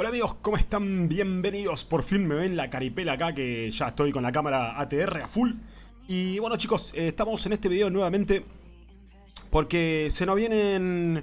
Hola amigos, ¿cómo están? Bienvenidos, por fin me ven la caripela acá que ya estoy con la cámara ATR a full. Y bueno chicos, eh, estamos en este video nuevamente porque se nos vienen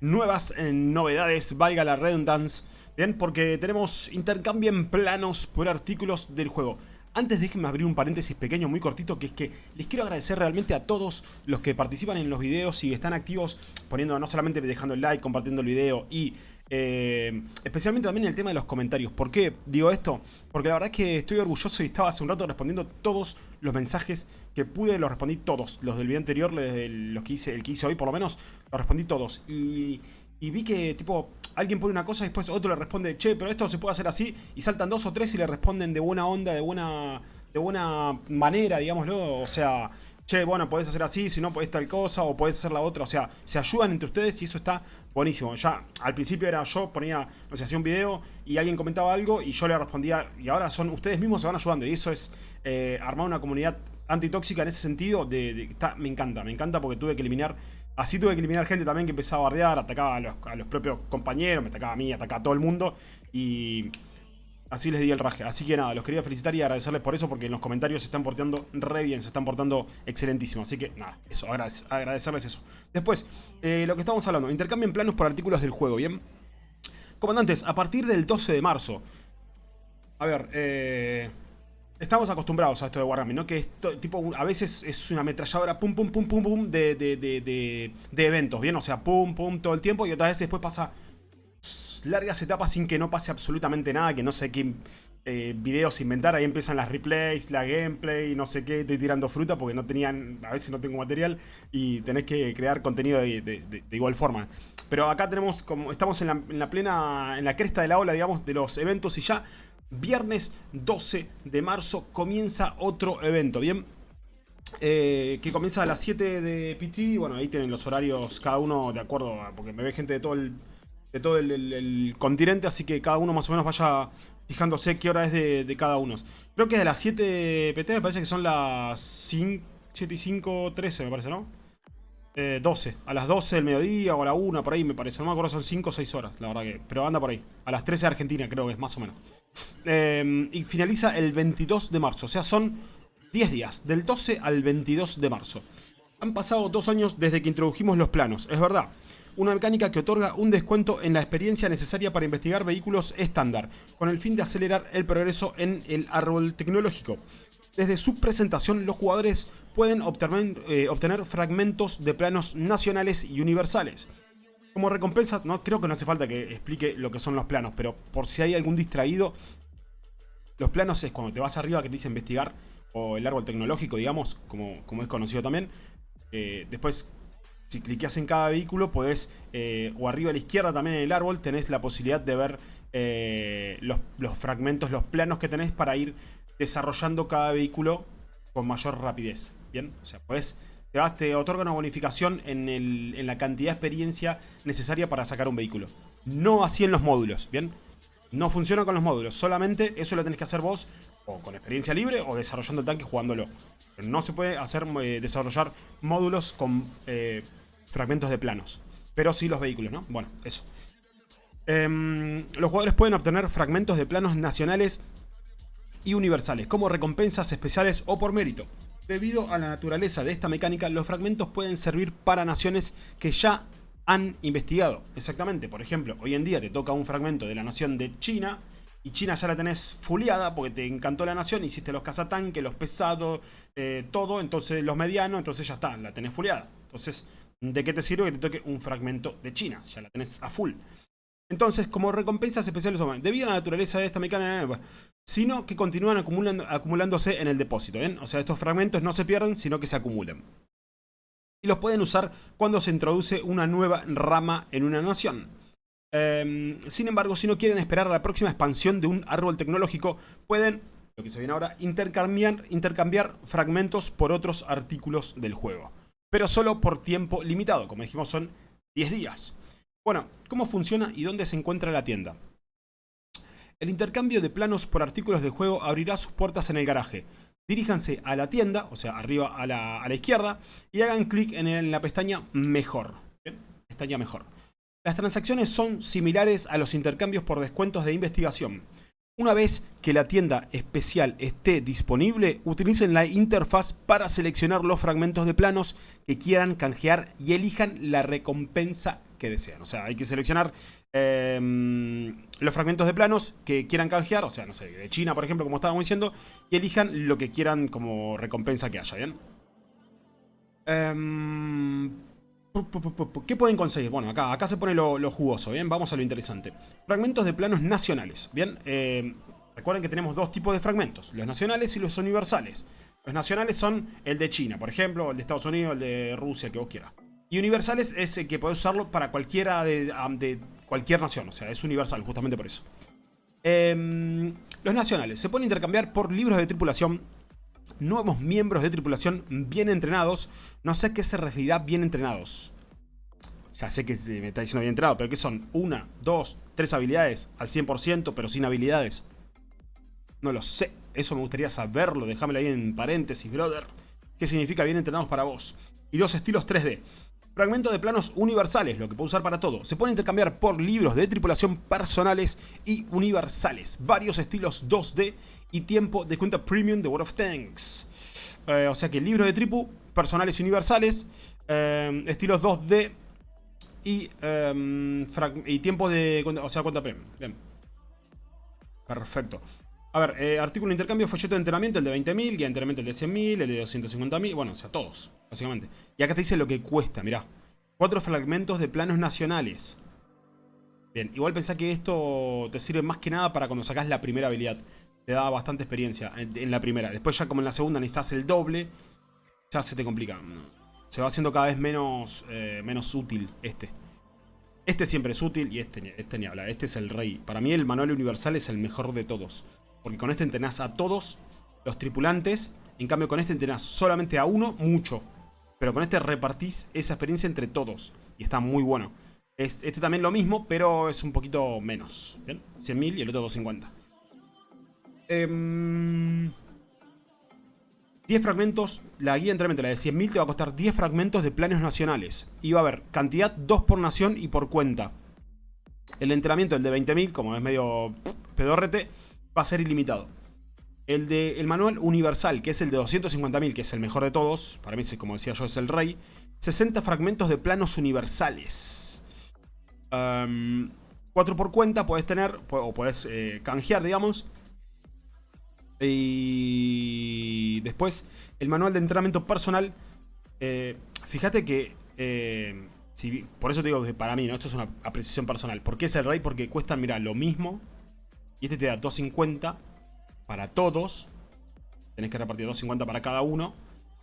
nuevas eh, novedades, valga la redundancia Bien, porque tenemos intercambio en planos por artículos del juego antes déjenme abrir un paréntesis pequeño muy cortito que es que les quiero agradecer realmente a todos los que participan en los videos y están activos poniendo no solamente dejando el like, compartiendo el video y eh, especialmente también el tema de los comentarios. ¿Por qué digo esto? Porque la verdad es que estoy orgulloso y estaba hace un rato respondiendo todos los mensajes que pude, los respondí todos. Los del video anterior, los que hice, el que hice hoy por lo menos, los respondí todos. Y, y vi que tipo alguien pone una cosa y después otro le responde, che, pero esto se puede hacer así, y saltan dos o tres y le responden de buena onda, de buena, de buena manera, digámoslo, o sea, che, bueno, podés hacer así, si no podés tal cosa, o podés hacer la otra, o sea, se ayudan entre ustedes y eso está buenísimo. Ya al principio era yo, ponía, no sé, hacía un video y alguien comentaba algo y yo le respondía, y ahora son ustedes mismos se van ayudando, y eso es eh, armar una comunidad antitóxica en ese sentido, de, me encanta, me encanta porque tuve que eliminar Así tuve que eliminar gente también que empezaba a bardear, atacaba a los, propios compañeros, me atacaba a mí, atacaba a todo el mundo. Y así les di el raje. Así que nada, los quería felicitar y agradecerles por eso, porque en los comentarios se están portando re bien, se están portando excelentísimo. Así que nada, eso, agradecerles eso. Después, eh, lo que estamos hablando, intercambien planos por artículos del juego, ¿bien? Comandantes, a partir del 12 de marzo. A ver, eh... Estamos acostumbrados a esto de Wargaming, ¿no? Que esto, tipo, a veces es una ametralladora pum, pum, pum, pum, pum de, de, de, de, eventos, ¿bien? O sea, pum, pum, todo el tiempo y otras veces después pasa largas etapas sin que no pase absolutamente nada, que no sé qué eh, videos inventar, ahí empiezan las replays, la gameplay, no sé qué, estoy tirando fruta porque no tenían, a veces no tengo material y tenés que crear contenido de, igual forma. Pero acá tenemos, como estamos en la, en la plena, en la cresta de la ola, digamos, de los eventos y ya Viernes 12 de marzo comienza otro evento, ¿bien? Eh, que comienza a las 7 de PT, bueno, ahí tienen los horarios cada uno de acuerdo, porque me ve gente de todo el, de todo el, continente, así que cada uno más o menos vaya fijándose qué hora es de, cada uno. Creo que es de las 7 PT, me parece que son las 5, 7 y 5, 13 me parece, ¿no? 12, eh, a las 12 del mediodía o a la 1, por ahí me parece, no me acuerdo, son 5 o 6 horas, la verdad que, pero anda por ahí, a las 13 de Argentina creo que es, más o menos. Em, y finaliza el 22 de marzo. O sea, son 10 días, del 12 al 22 de marzo. Han pasado dos años desde que introdujimos los planos, es verdad. Una mecánica que otorga un descuento en la experiencia necesaria para investigar vehículos estándar, con el fin de acelerar el progreso en el árbol tecnológico. Desde su presentación, los jugadores pueden obtener, eh, obtener fragmentos de planos nacionales y universales. Como recompensa, no creo que no hace falta que explique lo que son los planos, pero por si hay algún distraído, los planos es cuando te vas arriba que te dice investigar, o el árbol tecnológico, digamos, como, como es conocido también. Eh, después, si cliqueas en cada vehículo, podés, eh, o arriba a la izquierda también en el árbol, tenés la posibilidad de ver eh, los, los fragmentos, los planos que tenés para ir desarrollando cada vehículo con mayor rapidez. Bien, o sea, podés te, otorga una bonificación en, la cantidad de experiencia necesaria para sacar un vehículo. No así en los módulos, ¿bien? No funciona con los módulos, solamente eso lo tenés que hacer vos o con experiencia libre o desarrollando el tanque jugándolo. no se puede hacer eh, desarrollar módulos con eh, fragmentos de planos. Pero sí los vehículos, ¿no? Bueno, eso. Em, los jugadores pueden obtener fragmentos de planos nacionales y universales como recompensas especiales o por mérito. Debido a la naturaleza de esta mecánica, los fragmentos pueden servir para naciones que ya han investigado. Exactamente, por ejemplo, hoy en día te toca un fragmento de la nación de China y China ya la tenés fuleada porque te encantó la nación, hiciste los cazatanques, los pesados, eh, todo, entonces los medianos, entonces ya está, la tenés fuleada. Entonces, ¿de qué te sirve que te toque un fragmento de China? Ya la tenés a full. Entonces, como recompensas especiales, debido a la naturaleza de esta mecánica, sino que continúan acumulándose en el depósito. O sea, estos fragmentos no se pierden, sino que se acumulan. Y los pueden usar cuando se introduce una nueva rama en una nación. Em, sin embargo, si no quieren esperar a la próxima expansión de un árbol tecnológico, pueden, lo que se viene ahora, intercambiar, intercambiar fragmentos por otros artículos del juego. Pero solo por tiempo limitado, como dijimos son 10 días. Bueno, ¿cómo funciona y dónde se encuentra la tienda? El intercambio de planos por artículos de juego abrirá sus puertas en el garaje. Diríjanse a la tienda, o sea, arriba a la, izquierda, y hagan clic en, la pestaña Mejor. Pestaña Mejor. Las transacciones son similares a los intercambios por descuentos de investigación. Una vez que la tienda especial esté disponible, utilicen la interfaz para seleccionar los fragmentos de planos que quieran canjear y elijan la recompensa que desean. O sea, hay que seleccionar em, los fragmentos de planos que quieran canjear, o sea, no sé, de China, por ejemplo, como estábamos diciendo, y elijan lo que quieran como recompensa que haya, ¿bien? Em, ¿Qué pueden conseguir? Bueno, acá, acá se pone lo, jugoso, ¿bien? Vamos a lo interesante. Fragmentos de planos nacionales, ¿bien? Eh, recuerden que tenemos dos tipos de fragmentos, los nacionales y los universales. Los nacionales son el de China, por ejemplo, el de Estados Unidos, el de Rusia, que vos quieras. Y universales es el que podés usarlo para cualquiera de, de, cualquier nación, o sea, es universal, justamente por eso. Em, los nacionales se pueden intercambiar por libros de tripulación, nuevos miembros de tripulación bien entrenados. No sé a qué se referirá bien entrenados. Ya sé que me está diciendo bien entrenado, pero ¿qué son? ¿Una, dos, tres habilidades al 100% pero sin habilidades? No lo sé. Eso me gustaría saberlo. Déjamelo ahí en paréntesis, brother. ¿Qué significa bien entrenados para vos? Y dos estilos 3D. Fragmento de planos universales, lo que puedo usar para todo. Se puede intercambiar por libros de tripulación personales y universales. Varios estilos 2D y tiempo de cuenta premium de World of Tanks. Eh, o sea que libros de tripu, personales y universales. Eh, estilos 2D y, eh, y tiempo de o sea, cuenta premium. Bien. Perfecto. A ver, artículo de intercambio, folleto de entrenamiento, el de 20.000, guía de entrenamiento el de 100.000, el de 250.000, bueno, o sea, todos básicamente. Y acá te dice lo que cuesta, mirá. Cuatro fragmentos de planos nacionales. Bien, igual pensá que esto te sirve más que nada para cuando sacás la primera habilidad. Te da bastante experiencia en, la primera. Después ya como en la segunda necesitas el doble, ya se te complica. Se va haciendo cada vez menos, eh, menos útil este. Este siempre es útil y este, este ni habla. Este es el rey. Para mí el manual universal es el mejor de todos. Porque con este entrenás a todos los tripulantes. En cambio con este entrenás solamente a uno, mucho. Pero con este repartís esa experiencia entre todos. Y está muy bueno. este también lo mismo, pero es un poquito menos. ¿Bien? 100.000 y el otro 250. 10 fragmentos, la guía de entrenamiento, la de 100.000, te va a costar 10 fragmentos de planes nacionales. Y va a haber cantidad 2 por nación y por cuenta. El entrenamiento, el de 20.000, como es medio pedorrete, va a ser ilimitado. El de el manual universal, que es el de 250.000, que es el mejor de todos. Para mí, como decía yo, es el rey. 60 fragmentos de planos universales. 4 por cuenta puedes tener, o puedes eh, canjear, digamos. Y después, el manual de entrenamiento personal. Eh, fíjate que... Eh, por eso te digo que para mí, ¿no? Esto es una apreciación personal. ¿Por qué es el rey? Porque cuestan, mira, lo mismo. Y este te da 250 para todos. Tenés que repartir 2.50 para cada uno.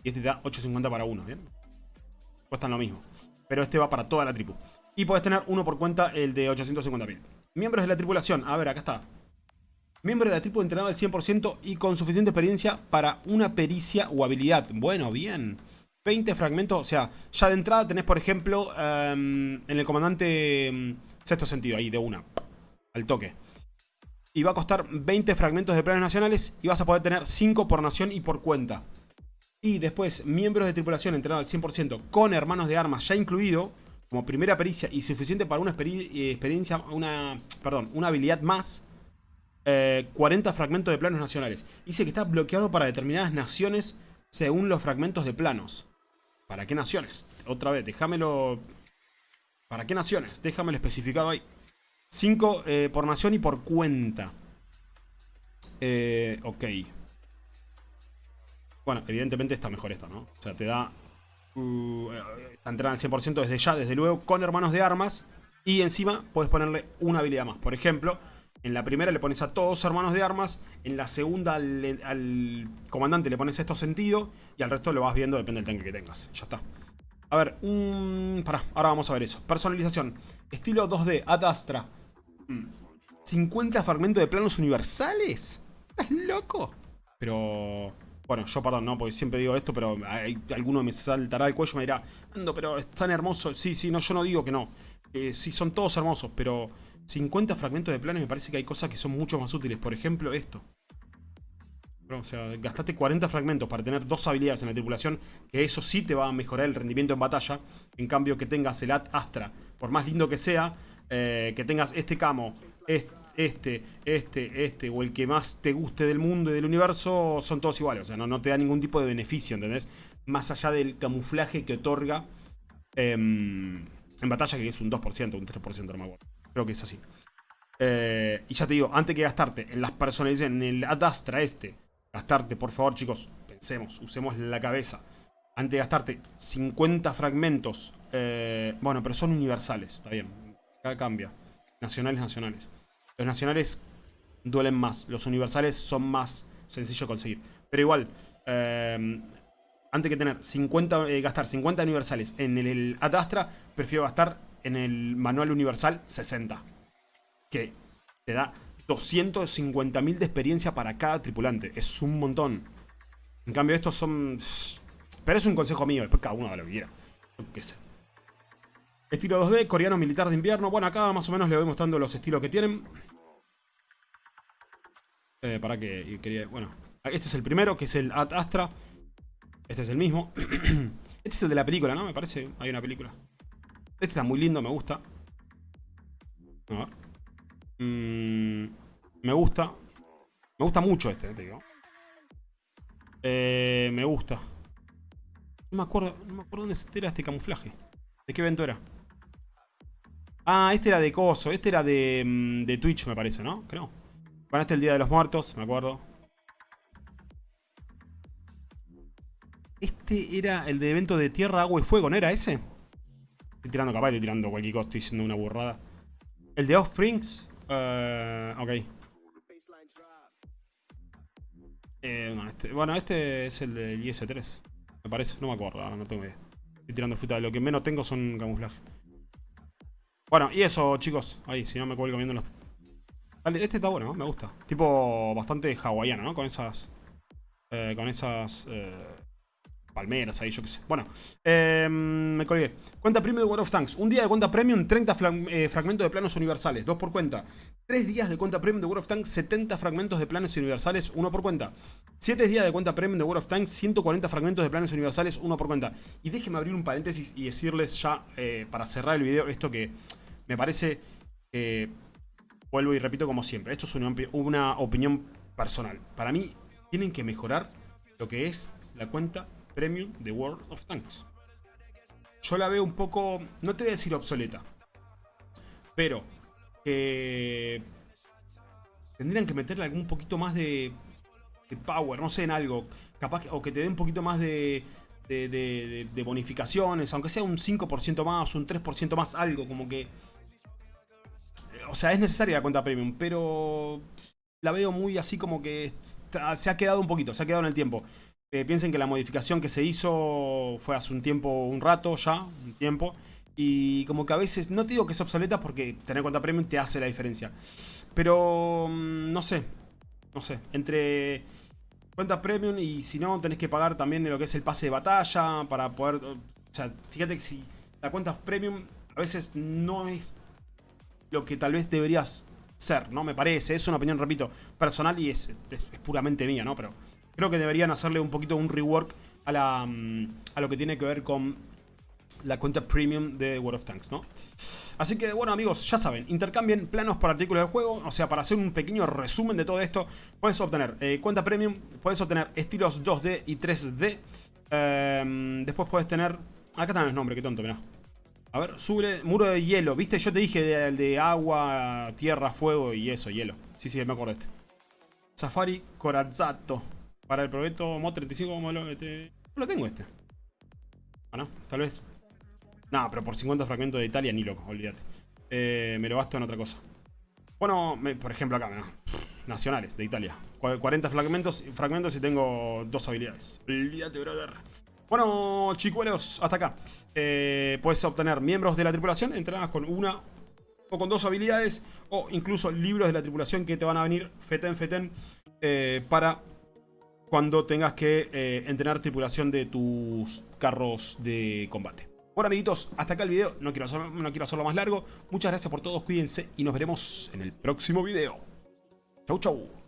Y este te da 8.50 para uno, ¿bien? Cuestan lo mismo. Pero este va para toda la tripu. Y podés tener uno por cuenta, el de 850.000. Miembros de la tripulación. A ver, acá está. Miembro de la tripu entrenado al 100% y con suficiente experiencia para una pericia o habilidad. Bueno, bien. 20 fragmentos, o sea, ya de entrada tenés, por ejemplo, em, en el comandante em, sexto sentido, ahí de una, al toque y va a costar 20 fragmentos de planes nacionales y vas a poder tener 5 por nación y por cuenta. Y después, miembros de tripulación entrenados al 100% con hermanos de armas ya incluido, como primera pericia y suficiente para una eh, experiencia, una, perdón, una habilidad más, 40 eh, fragmentos de planos nacionales. Dice que está bloqueado para determinadas naciones según los fragmentos de planos. ¿Para qué naciones? Otra vez, déjamelo... ¿Para qué naciones? Déjamelo especificado ahí. 5 eh, por nación y por cuenta. Eh, ok. Bueno, evidentemente está mejor esta, ¿no? O sea, te da... Uh, está entrenada al 100% desde ya, desde luego, con hermanos de armas. Y encima puedes ponerle una habilidad más. Por ejemplo, en la primera le pones a todos hermanos de armas. En la segunda al, comandante le pones esto sentido. Y al resto lo vas viendo, depende del tanque que tengas. Ya está. A ver, un... Pará, ahora vamos a ver eso. Personalización. Estilo 2D, Adastra. ¿50 fragmentos de planos universales? ¿Estás loco? Pero... Bueno, yo perdón, no, porque siempre digo esto, pero hay, alguno me saltará el cuello y me dirá, Ando, pero es tan hermoso. Sí, sí, no, yo no digo que no. Eh, sí, son todos hermosos, pero 50 fragmentos de planos me parece que hay cosas que son mucho más útiles. Por ejemplo, esto. O sea, gastaste 40 fragmentos para tener dos habilidades en la tripulación, que eso sí te va a mejorar el rendimiento en batalla. En cambio, que tengas el Astra por más lindo que sea, eh, que tengas este camo, este, este, este, o el que más te guste del mundo y del universo, son todos iguales. O sea, no, no te da ningún tipo de beneficio, ¿entendés? Más allá del camuflaje que otorga em, en batalla, que es un 2%, un 3%, no me acuerdo. Creo que es así. Eh, y ya te digo, antes que gastarte en las personalizaciones, en el Adastra este, gastarte, por favor, chicos, pensemos, usemos la cabeza. Antes de gastarte 50 fragmentos, eh, bueno, pero son universales, está bien, acá cambia. Nacionales, nacionales. Los nacionales duelen más, los universales son más sencillos de conseguir. Pero igual, eh, antes que tener 50, gastar 50 universales en el, el Adastra, prefiero gastar en el manual universal 60 que te da 250.000 de experiencia para cada tripulante. Es un montón. En cambio estos son... Pero es un consejo mío, después cada uno haga lo que quiera. qué sé. Estilo 2D, coreano militar de invierno. Bueno, acá más o menos le voy mostrando los estilos que tienen. Eh, para que. Bueno, este es el primero, que es el Ad Astra. Este es el mismo. este es el de la película, ¿no? Me parece, hay una película. Este está muy lindo, me gusta. A ver. Mm, me gusta. Me gusta mucho este, te digo. Eh, me gusta. No me acuerdo, no me acuerdo dónde era este camuflaje. ¿De qué evento era? Ah, este era de Coso. Este era de, mm, de Twitch, me parece, ¿no? Creo. Es el Día de los Muertos, me acuerdo. Este era el de evento de Tierra, Agua y Fuego, ¿no era ese? Estoy tirando capaz, estoy tirando cualquier cosa, estoy diciendo una burrada. El de Offsprings. Uh, ok. Eh, este, bueno, este, es el del IS-3. Me parece, no me acuerdo, no tengo idea. Estoy tirando fruta. Lo que menos tengo son camuflaje. Bueno, y eso, chicos. Ahí, si no me cuelgo viendo los... este está bueno, me gusta. Tipo bastante hawaiano, ¿no? Con esas... Eh, con esas... Eh, palmeras ahí, yo qué sé. Bueno, eh, me colgué. Cuenta premium de World of Tanks. Un día de cuenta premium, 30 eh, fragmentos de planos universales. Dos por cuenta. Tres días de cuenta premium de World of Tanks, 70 fragmentos de planos universales, uno por cuenta. Siete días de cuenta premium de World of Tanks, 140 fragmentos de planos universales, uno por cuenta. Y déjenme abrir un paréntesis y decirles ya, eh, para cerrar el video, esto que me parece... vuelvo y repito como siempre, esto es una, una opinión personal. Para mí, tienen que mejorar lo que es la cuenta Premium de World of Tanks. Yo la veo un poco, no te voy a decir obsoleta, pero que tendrían que meterle algún poquito más de, power, no sé, en algo, capaz o que te dé un poquito más de, de, bonificaciones, aunque sea un 5% más, un 3% más, algo como que... O sea, es necesaria la cuenta premium, pero la veo muy así como que se ha quedado un poquito, se ha quedado en el tiempo. Piensen que la modificación que se hizo fue hace un tiempo, un rato ya, un tiempo. Y como que a veces, no te digo que es obsoleta porque tener cuenta premium te hace la diferencia. Pero, mm, no sé, no sé, entre cuenta premium y si no tenés que pagar también lo que es el pase de batalla para poder... O sea, fíjate que si la cuenta premium a veces no es lo que tal vez deberías ser, ¿no? Me parece, es una opinión, repito, personal y es puramente mía, ¿no? Pero Creo que deberían hacerle un poquito un rework a, la, mm, a lo que tiene que ver con la cuenta premium de World of Tanks, ¿no? Así que, bueno, amigos, ya saben, intercambien planos por artículos de juego, o sea, para hacer un pequeño resumen de todo esto, puedes obtener eh, cuenta premium, puedes obtener estilos 2D y 3D, em, después puedes tener... Acá están los nombres, qué tonto, mirá. A ver, sube muro de hielo, ¿viste? Yo te dije el de, agua, tierra, fuego y eso, hielo. Sí, sí, me de este. Safari Corazzato. Para el proyecto Mod 35 modelo este... No lo tengo este. Bueno, tal vez. No, pero por 50 fragmentos de Italia ni loco, olvídate. Eh, me lo gasto en otra cosa. Bueno, por ejemplo acá, ¿no? Nacionales, de Italia. 40 fragmentos, fragmentos y tengo dos habilidades. Olvídate, brother. Bueno, chicuelos, hasta acá. Eh, puedes obtener miembros de la tripulación entrenadas con una o con dos habilidades. O incluso libros de la tripulación que te van a venir feten feten eh, para cuando tengas que eh, entrenar tripulación de tus carros de combate. Bueno amiguitos, hasta acá el video, no quiero, no quiero hacerlo más largo. Muchas gracias por todos, cuídense y nos veremos en el próximo video. Chau chau.